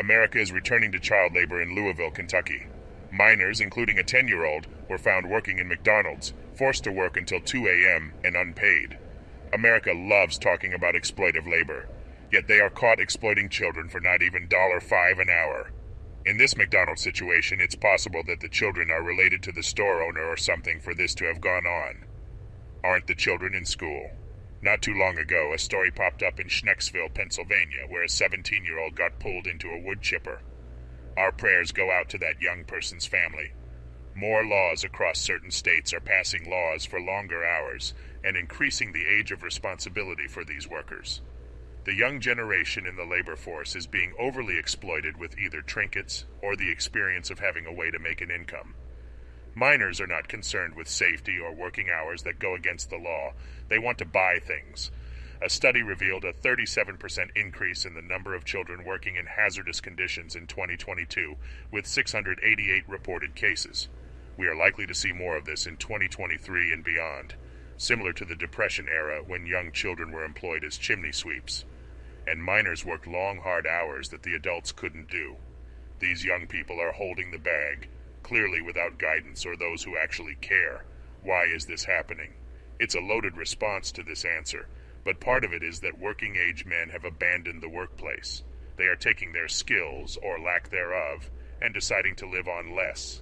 America is returning to child labor in Louisville, Kentucky. Minors, including a 10 year old, were found working in McDonald's, forced to work until 2 a.m. and unpaid. America loves talking about exploitive labor, yet they are caught exploiting children for not even $5 an hour. In this McDonald's situation, it's possible that the children are related to the store owner or something for this to have gone on. Aren't the children in school? Not too long ago, a story popped up in Schnecksville, Pennsylvania, where a 17 year old got pulled into a wood chipper. Our prayers go out to that young person's family. More laws across certain states are passing laws for longer hours and increasing the age of responsibility for these workers. The young generation in the labor force is being overly exploited with either trinkets or the experience of having a way to make an income. Minors are not concerned with safety or working hours that go against the law. They want to buy things. A study revealed a 37% increase in the number of children working in hazardous conditions in 2022, with 688 reported cases. We are likely to see more of this in 2023 and beyond, similar to the Depression era when young children were employed as chimney sweeps. And miners worked long, hard hours that the adults couldn't do. These young people are holding the bag, clearly without guidance or those who actually care. Why is this happening? It's a loaded response to this answer, but part of it is that working age men have abandoned the workplace. They are taking their skills, or lack thereof, and deciding to live on less.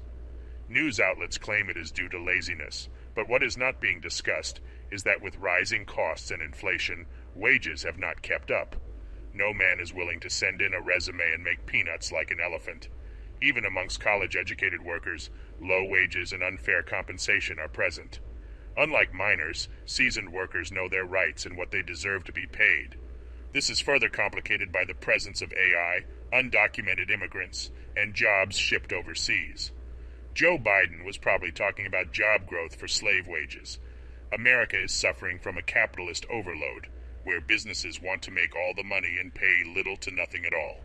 News outlets claim it is due to laziness, but what is not being discussed is that with rising costs and inflation, wages have not kept up. No man is willing to send in a resume and make peanuts like an elephant. Even amongst college educated workers, low wages and unfair compensation are present. Unlike minors, seasoned workers know their rights and what they deserve to be paid. This is further complicated by the presence of AI, undocumented immigrants, and jobs shipped overseas. Joe Biden was probably talking about job growth for slave wages. America is suffering from a capitalist overload, where businesses want to make all the money and pay little to nothing at all.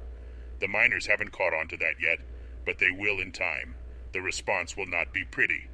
The minors haven't caught on to that yet, but they will in time. The response will not be pretty,